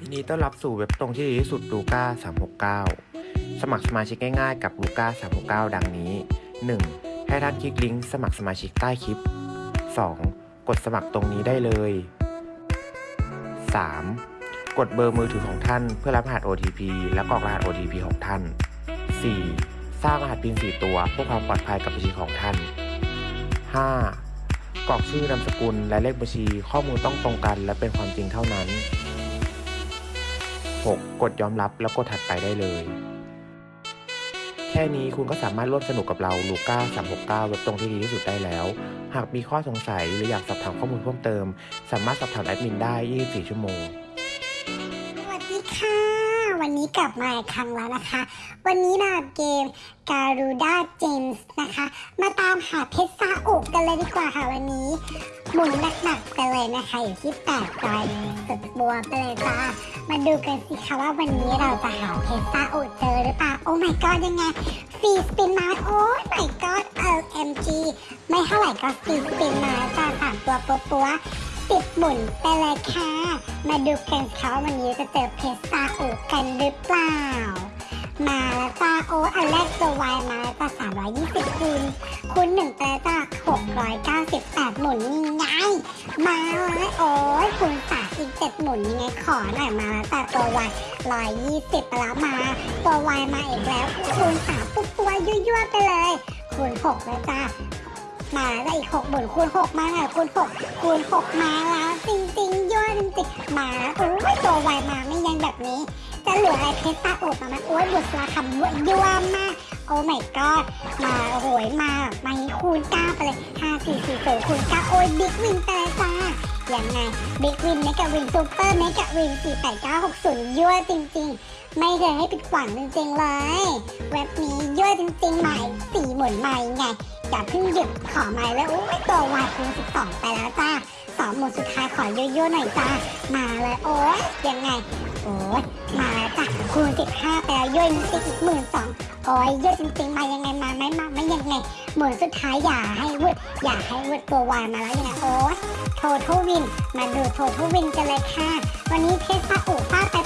ดีต้อนรับสู่เว็บตรงที่ดีที่สุดลูก้า369 สมัครสมาชิกง่ายๆกับลูก้า369 ดังนี้ 1. ให้ท่านคลิกลิงก์สมัครสมาชิกใต้คลิป 2. กดสมัครตรงนี้ได้เลย 3. กดเบอร์มือถือของท่านเพื่อรับรหัส OTP และกรอกรหัส OTP ของท่าน 4. สร้างรหัส PIN 4 ตัวเพื่อความปลอดภัยกับบัญชีของท่าน 5. กรอกชื่อนามสกุลและเลขบัญชีข้อมูลต้องตรงกันและเป็นความจริงเท่านั้น 6. กดยอมรับแล้วกดถัดไปได้เลย แค่นี้คุณก็สามารถร่วมสนุกกับเราลูก้า369เว็บตรงที่ดีที่สุดได้แล้ว หากมีข้อสงสัยหรืออยากสอบถามข้อมูลเพิ่มเติม สามารถสอบถามแอดมินได้ 24 ชั่วโมง สวัสดีค่ะ วันนี้กลับมาอีกครั้งแล้วนะคะ วันนี้มาเกมการูด้าเจมส์นะคะ มาตามหาเพชรซาอุกันเลยดีกว่าค่ะวันนี้ หมุนหนักๆไปเลยนะคะ อยู่ที่แปดรอยสุดบัวไปเลยจ้า มาดูกันสิคะว่าวันนี้เราจะหาเพชรซาอุเจอหรือเปล่า โอ้ my god ยังไงฟรีสปินมา โอ้ my god LMG ไม่เท่าไหร่ก็ฟรีสปินมาจ้าสามตัวปัวๆสิบหมุนไปเลยค่ะ มาดูกันเขาวันนี้จะเจอเพชรซาอุกันหรือเปล่า มาแล้วจ้าโอ้อันแรกตัววายมาแล้วจ้าสามร้อยยี่สิบคูณคูณหนึ่งไปแล้วจ้าหกร้อยเก้าสิบแปดหมุนนี่ไงมาแล้วโอ้ยคูณสามอีกเจ็ดหมุนยังไงขอหน่อยมาแล้วจ้าตัววายร้อยยี่สิบไปแล้วมา ตัววายมาอีกแล้วคูณสามปุ๊บตัวยั่วๆไปเลย คูณหกแล้วจ้ามาแล้วอีกหกหมื่นคูณหกมาแล้วคูณหกคูณหกมาแล้วจริงๆยั่วจริงๆมาแล้วโอ้ยตัวไวมาไม่ยังแบบนี้ จะเหลืออะไรเพชรตาอบมาไหมโอ้ยบุษราคำยั่วยั่วมาก โอ้ my god มาโหยมามาคูณเก้าไปเลยห้าสี่สี่ศูนย์คูณเก้าโอ้ย big win ไปเลยจ้ายังไง big win mega win super mega win สี่แปดเก้าหกศูนย์ยั่วจริง ๆ ไม่เคยให้ผิดหวังจริงๆเลย เว็บนี้ยั่วจริงๆใหม่สี่หมุนใหม่ไงอย่าเพิ่งหยุดขอใหม่แล้วโอ้ยตัววายคูณสิบสองไปแล้วจ้าสองหมุนสุดท้ายขอยั่วๆหน่อยจ้ามาเลยโอ้ยยังไง โอ้ยมาแล้วจ้ะคูณสิบห้าไปแล้วยั่วอีกหมื่นสองโอ้ยยั่วจริงๆมายังไงมาไหมมาไม่ยังไงหมื่นสุดท้ายอย่าให้วุดอย่าให้วุดตัววายมาแล้วยังไงโอ้ยโททวิน มาดูโททวินกันเลยค่ะ วันนี้เพชรซาอุฟาไป